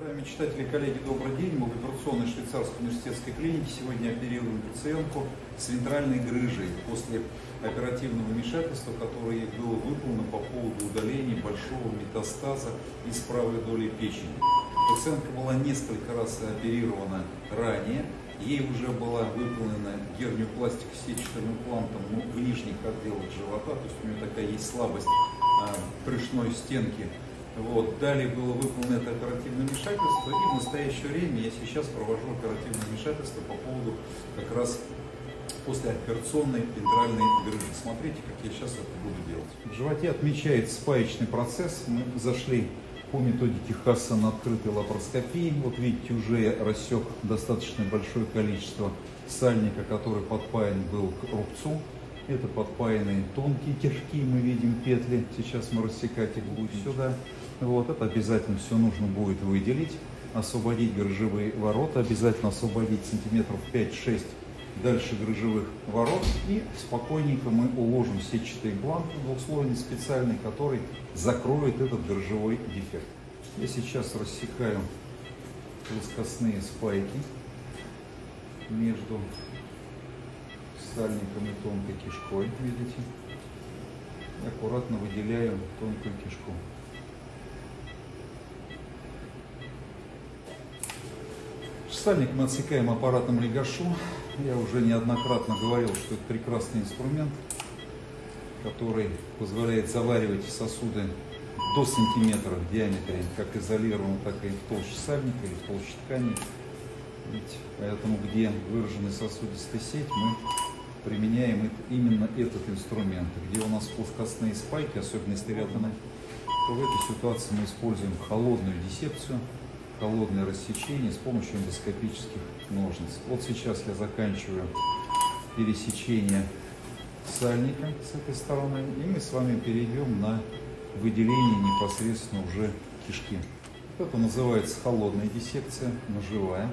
Уважаемые читатели, коллеги, добрый день. Мы в операционной швейцарской университетской клинике сегодня оперируем пациентку с вентральной грыжей после оперативного вмешательства, которое было выполнено по поводу удаления большого метастаза из правой доли печени. Пациентка была несколько раз оперирована ранее, ей уже была выполнена герниопластика сетчатым имплантом ну, в нижних отделах живота, то есть у нее такая есть слабость а, брюшной стенки вот. Далее было выполнено это оперативное вмешательство, и в настоящее время я сейчас провожу оперативное вмешательство по поводу как раз после операционной вентральной грыжи. Смотрите, как я сейчас это буду делать. В животе отмечается спаечный процесс. Мы зашли по методике Хасса на открытой лапароскопии. Вот видите, уже рассек достаточно большое количество сальника, который подпаян был к рубцу. Это подпаянные тонкие кишки, мы видим петли. Сейчас мы рассекать их будем сюда. Вот, это обязательно все нужно будет выделить, освободить грыжевые ворота, обязательно освободить сантиметров 5-6 дальше грыжевых ворот и спокойненько мы уложим сетчатый бланк двухслойный специальный, который закроет этот грыжевой дефект. Я сейчас рассекаю плоскостные спайки между сальником и тонкой кишкой, видите, и аккуратно выделяю тонкую кишку. Сальник мы отсекаем аппаратом легашу. Я уже неоднократно говорил, что это прекрасный инструмент, который позволяет заваривать сосуды до сантиметра в диаметре, как изолированно, так и в толще сальника или в толще ткани. Ведь поэтому, где выраженная сосудистая сеть, мы применяем именно этот инструмент. Где у нас плоскостные спайки, особенно стереотоны, то в этой ситуации мы используем холодную диссекцию холодное рассечение с помощью эндоскопических ножниц. Вот сейчас я заканчиваю пересечение сальника с этой стороны, и мы с вами перейдем на выделение непосредственно уже кишки. Это называется холодная диссекция, ножевая.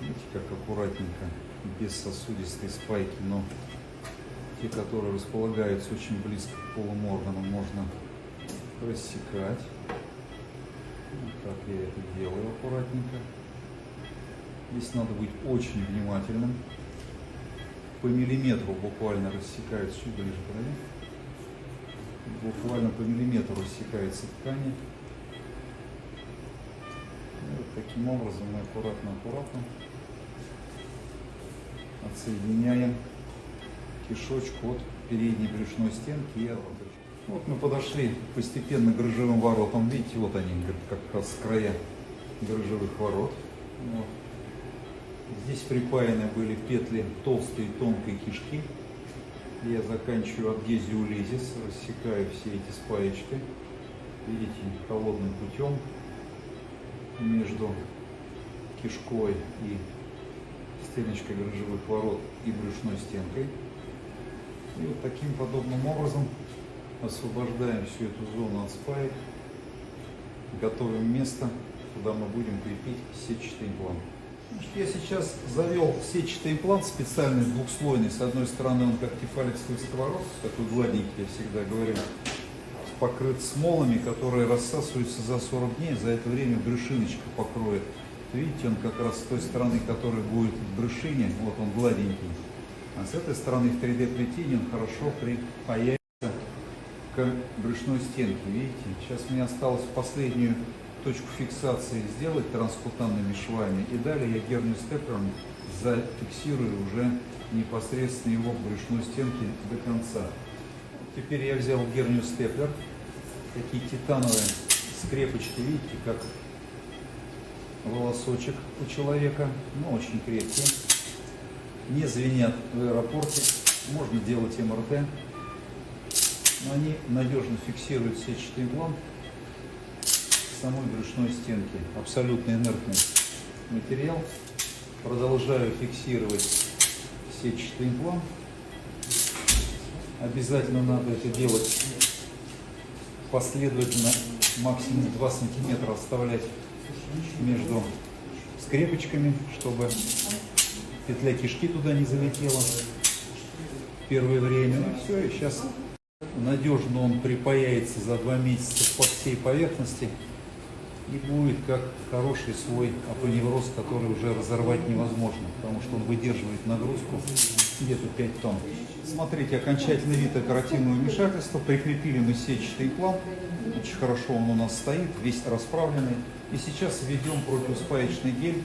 Видите, как аккуратненько, без сосудистой спайки, но те, которые располагаются очень близко к полым органам, можно рассекать. Так я это делаю аккуратненько. Здесь надо быть очень внимательным. По миллиметру буквально рассекается, чуть ближе подойди. Буквально по миллиметру рассекается ткани. Вот таким образом мы аккуратно-аккуратно отсоединяем кишочку от передней брюшной стенки и от вот мы подошли постепенно к грыжевым воротам. Видите, вот они, как раз края грыжевых ворот. Вот. Здесь припаяны были петли толстой и тонкой кишки. Я заканчиваю адгезию лизис, рассекаю все эти спаечки. Видите, холодным путем между кишкой и стеночкой грыжевых ворот и брюшной стенкой. И вот таким подобным образом освобождаем всю эту зону от спаек, готовим место, куда мы будем крепить сетчатый имплант. Значит, я сейчас завел сетчатый имплант специальный, двухслойный. С одной стороны он как тефалексовый сковород, такой гладенький, я всегда говорю, покрыт смолами, которые рассасываются за 40 дней. За это время брюшиночка покроет. Видите, он как раз с той стороны, которая будет в брюшине, вот он гладенький. А с этой стороны в 3D плетении он хорошо припаяет к брюшной стенке. Видите, сейчас мне осталось последнюю точку фиксации сделать транскутанными швами. И далее я гернию степлером зафиксирую уже непосредственно его к брюшной стенке до конца. Теперь я взял гернию степлер. Такие титановые скрепочки, видите, как волосочек у человека, но очень крепкие. Не звенят в аэропорте. Можно делать МРТ но они надежно фиксируют сетчатый имплант самой брюшной стенки. Абсолютно инертный материал. Продолжаю фиксировать сетчатый имплант. Обязательно надо это делать последовательно, максимум 2 сантиметра оставлять между скрепочками, чтобы петля кишки туда не залетела первое время. Ну, все, и сейчас Надежно он припаяется за два месяца по всей поверхности. и будет как хороший свой апоневроз, который уже разорвать невозможно, потому что он выдерживает нагрузку где-то 5 тонн. Смотрите, окончательный вид оперативного вмешательства. Прикрепили мы сетчатый имплант. Очень хорошо он у нас стоит, весь расправленный. И сейчас введем противоспаечный гель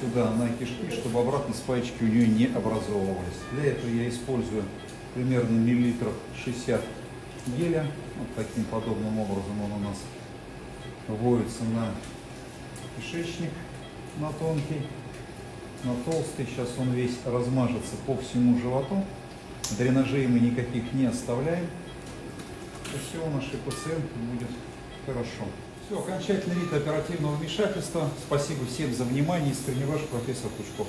сюда на кишки, чтобы обратно спаечки у нее не образовывались. Для этого я использую примерно миллилитров 60 геля. Вот таким подобным образом он у нас вводится на кишечник, на тонкий, на толстый. Сейчас он весь размажется по всему животу. Дренажей мы никаких не оставляем. Все у нашей пациентки будет хорошо. Все, окончательный вид оперативного вмешательства. Спасибо всем за внимание. Искренне ваш профессор Пучков.